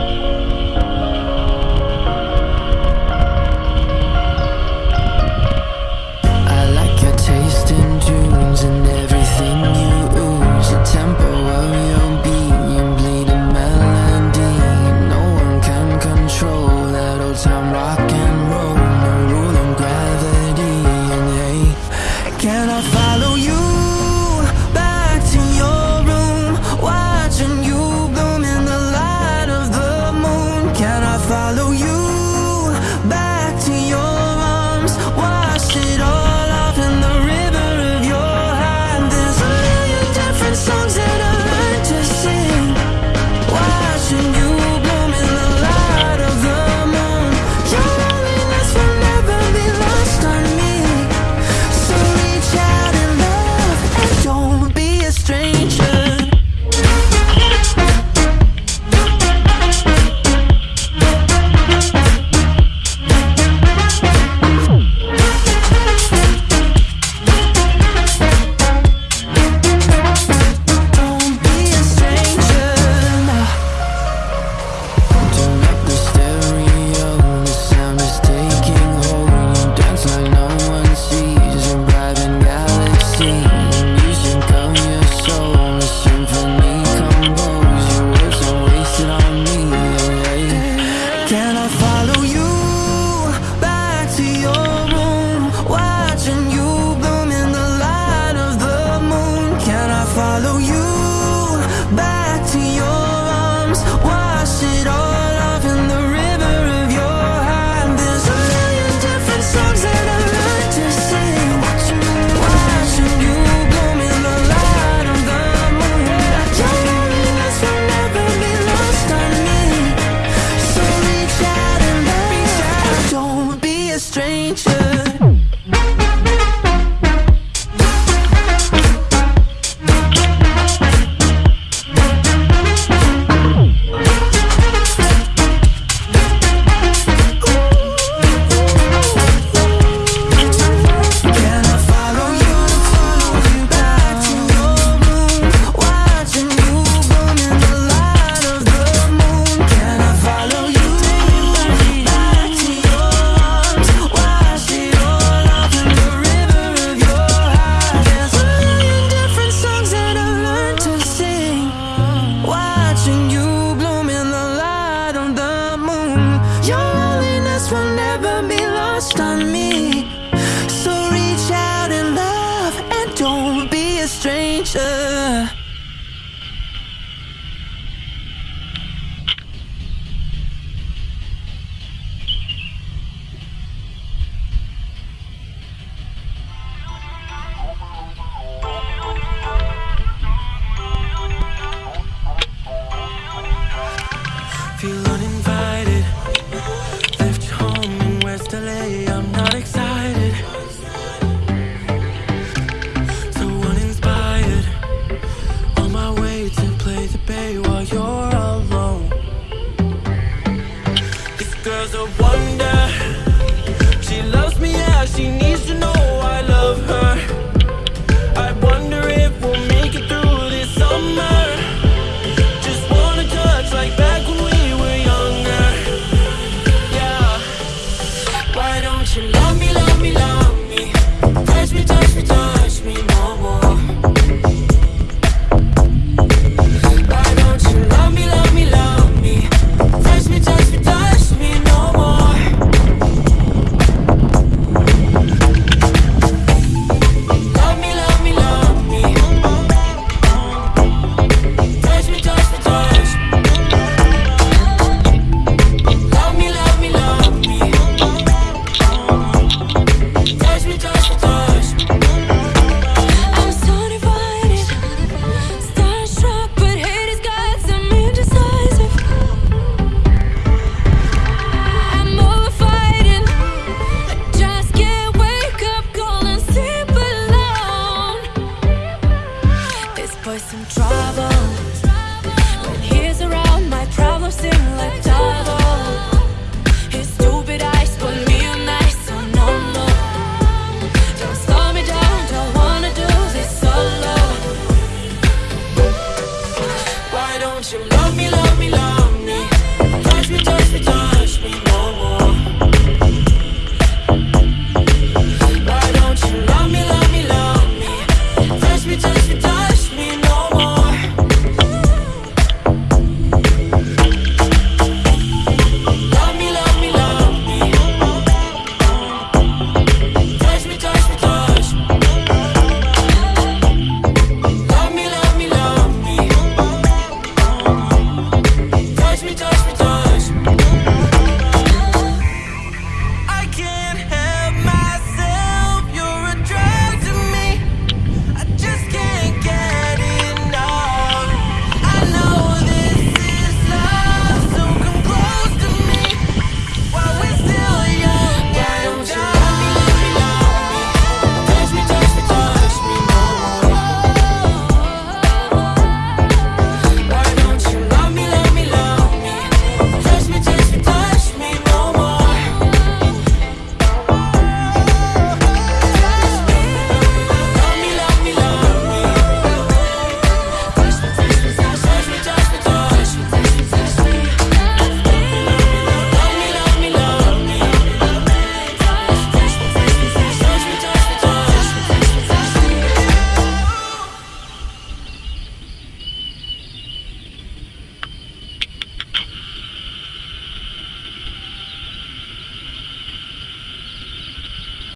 Bye. Girl's a wonder. She loves me, yeah, she needs to know some trouble.